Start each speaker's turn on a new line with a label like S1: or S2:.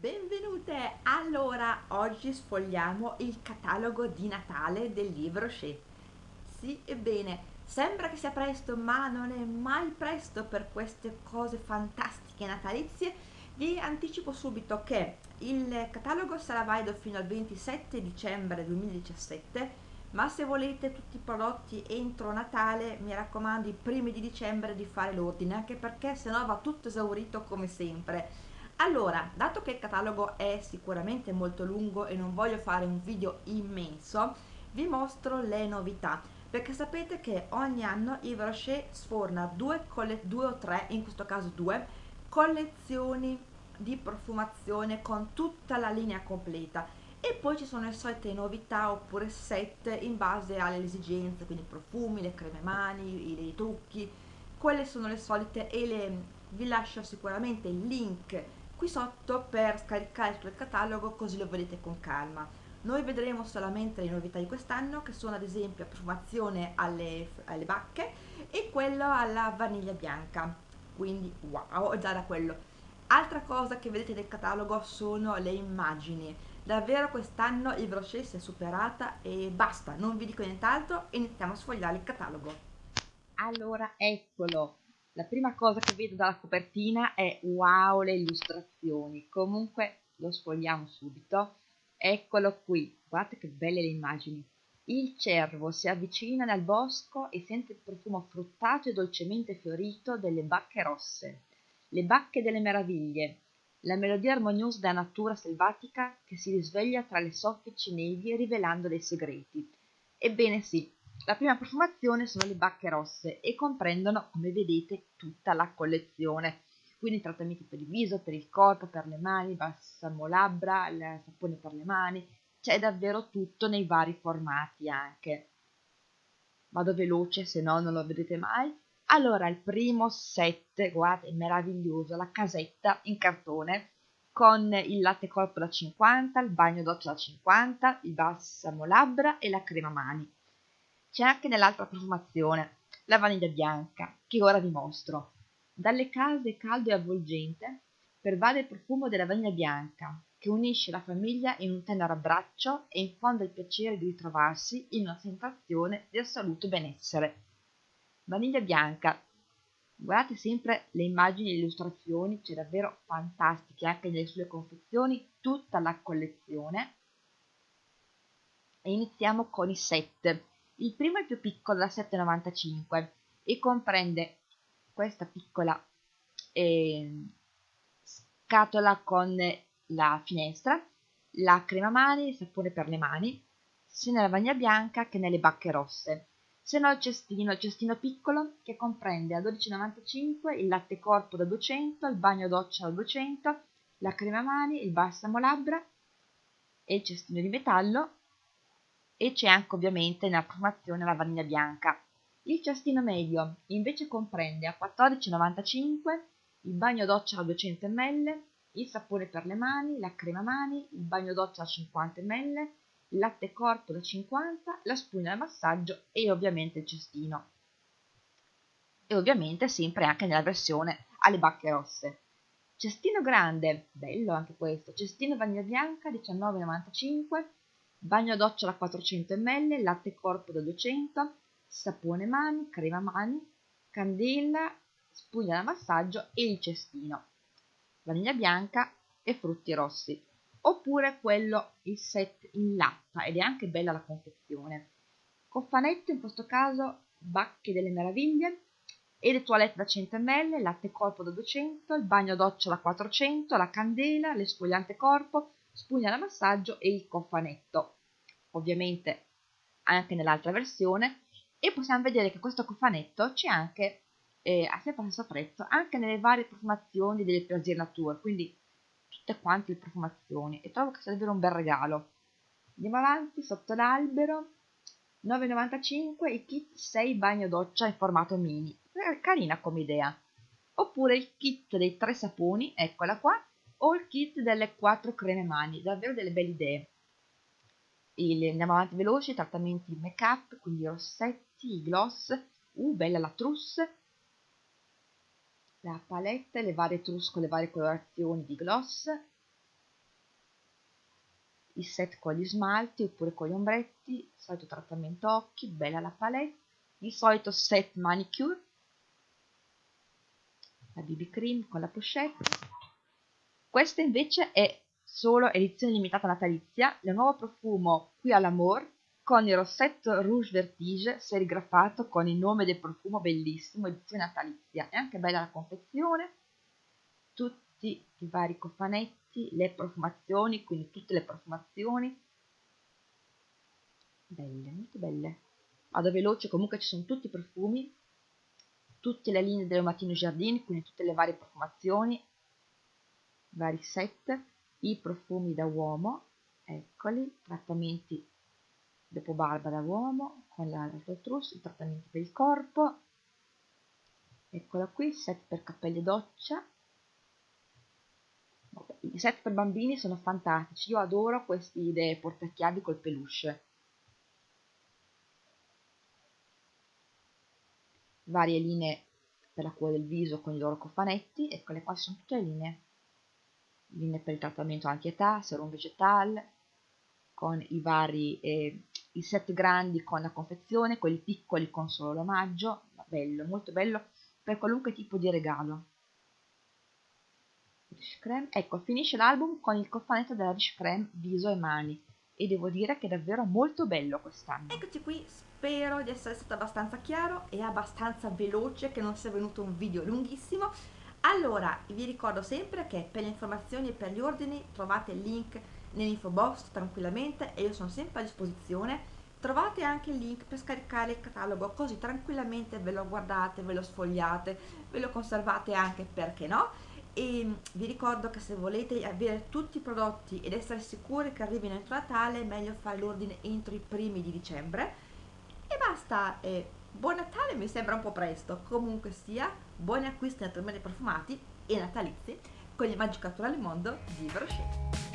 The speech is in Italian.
S1: Benvenute! Allora, oggi sfogliamo il catalogo di Natale del libro Shea. Sì, ebbene, sembra che sia presto, ma non è mai presto per queste cose fantastiche natalizie. Vi anticipo subito che il catalogo sarà valido fino al 27 dicembre 2017, ma se volete tutti i prodotti entro Natale, mi raccomando i primi di dicembre di fare l'ordine, anche perché sennò va tutto esaurito come sempre allora, dato che il catalogo è sicuramente molto lungo e non voglio fare un video immenso, vi mostro le novità, perché sapete che ogni anno Yves Rocher sforna due, due o tre, in questo caso due, collezioni di profumazione con tutta la linea completa. E poi ci sono le solite novità oppure set in base alle esigenze, quindi profumi, le creme mani, i, trucchi, quelle sono le solite e le, vi lascio sicuramente il link qui sotto per scaricare tutto il catalogo così lo vedete con calma. Noi vedremo solamente le novità di quest'anno che sono ad esempio la profumazione alle, alle bacche e quello alla vaniglia bianca, quindi wow, già da quello. Altra cosa che vedete nel catalogo sono le immagini. Davvero quest'anno il Brochet si è superata e basta, non vi dico nient'altro, iniziamo a sfogliare il catalogo. Allora, eccolo, la prima cosa che vedo dalla copertina è wow le illustrazioni. Comunque lo sfogliamo subito. Eccolo qui. Guardate che belle le immagini. Il cervo si avvicina nel bosco e sente il profumo fruttato e dolcemente fiorito delle bacche rosse le bacche delle meraviglie la melodia armoniosa della natura selvatica che si risveglia tra le soffici nevi rivelando dei segreti. Ebbene sì la prima profumazione sono le bacche rosse e comprendono, come vedete, tutta la collezione. Quindi trattamenti per il viso, per il corpo, per le mani, balsamo labbra, il sapone per le mani, c'è davvero tutto nei vari formati anche. Vado veloce, se no non lo vedete mai. Allora, il primo set, guardate, è meraviglioso, la casetta in cartone con il latte corpo da 50, il bagno doccia da 50, il balsamo labbra e la crema mani c'è anche nell'altra profumazione, la vaniglia bianca, che ora vi mostro. Dalle case caldo e avvolgente pervade il profumo della vaniglia bianca, che unisce la famiglia in un tenero abbraccio e infonde il piacere di ritrovarsi in una sensazione di assoluto benessere. Vaniglia bianca. Guardate sempre le immagini e le illustrazioni, c'è davvero fantastiche anche nelle sue confezioni, tutta la collezione. E iniziamo con i set. Il primo è più piccolo da 7,95 e comprende questa piccola eh, scatola con la finestra, la crema mani, il sapone per le mani, sia nella vaniglia bianca che nelle bacche rosse. Se no il cestino, il cestino piccolo che comprende a 12,95 il latte corpo da 200, il bagno doccia da 200, la crema mani, il balsamo labbra e il cestino di metallo e c'è anche ovviamente nella profumazione la vaniglia bianca. Il cestino medio invece comprende a 14,95 il bagno doccia da 200 ml, il sapone per le mani, la crema mani, il bagno doccia da 50 ml, il latte corpo da 50, la spugna da massaggio e ovviamente il cestino. E ovviamente sempre anche nella versione alle bacche rosse. Cestino grande, bello anche questo, cestino vaniglia bianca 19,95 bagno doccia da 400 ml, latte corpo da 200, sapone mani, crema mani, candela, spugna da massaggio e il cestino, vaniglia bianca e frutti rossi. Oppure quello, il set in latta, ed è anche bella la confezione. Cofanetto, in questo caso, bacche delle meraviglie, e le toilette da 100 ml, latte corpo da 200, il bagno doccia da 400, la candela, l'esfoliante corpo, spugna da massaggio e il cofanetto, ovviamente anche nell'altra versione, e possiamo vedere che questo cofanetto c'è anche eh, a sempre stesso prezzo anche nelle varie profumazioni delle Plaisir Nature, quindi tutte quante le profumazioni, e trovo che sia davvero un bel regalo. Andiamo avanti, sotto l'albero, 9,95 il kit 6 bagno doccia in formato mini, carina come idea. Oppure il kit dei tre saponi, eccola qua, o il kit delle quattro creme mani, davvero delle belle idee. Il, andiamo avanti veloci, trattamenti make up, quindi rossetti, gloss, uh bella la trousse, la palette, le varie trousse con le varie colorazioni di gloss, i set con gli smalti oppure con gli ombretti, solito trattamento occhi, bella la palette, il solito set manicure, la BB cream con la pochette. Questa invece è solo edizione limitata natalizia, il nuovo profumo qui all'amore con il rossetto Rouge Vertige serigrafato con il nome del profumo bellissimo, edizione natalizia. È anche bella la confezione, tutti i vari cofanetti, le profumazioni, quindi tutte le profumazioni. Belle, molto belle. Vado veloce, comunque ci sono tutti i profumi, tutte le linee del Matino Giardini, quindi tutte le varie profumazioni, vari set, i profumi da uomo, eccoli, trattamenti dopo barba da uomo con la Rototrus, il trattamento per il corpo, eccola qui, set per capelli e doccia, i set per bambini sono fantastici, io adoro questi idee portachiavi col peluche. Varie linee per la cura del viso con i loro cofanetti, eccole qua sono tutte le linee. Linee per il trattamento anti-età, serum vegetal, con i vari eh, i set grandi con la confezione, quelli piccoli con solo l'omaggio, bello, molto bello per qualunque tipo di regalo. Ecco, finisce l'album con il cofanetto della Riche Creme viso e mani e devo dire che è davvero molto bello quest'anno. Eccoci qui, spero di essere stato abbastanza chiaro e abbastanza veloce, che non sia venuto un video lunghissimo. Allora, vi ricordo sempre che per le informazioni e per gli ordini trovate il link nell'info box tranquillamente e io sono sempre a disposizione. Trovate anche il link per scaricare il catalogo così tranquillamente ve lo guardate, ve lo sfogliate, ve lo conservate anche perché no? E mm, vi ricordo che se volete avere tutti i prodotti ed essere sicuri che arrivino entro Natale è meglio fare l'ordine entro i primi di dicembre. E basta eh, buon Natale mi sembra un po' presto. Comunque sia buoni acquisti naturalmente profumati e natalizi con il Magic Naturale Mondo di Brochet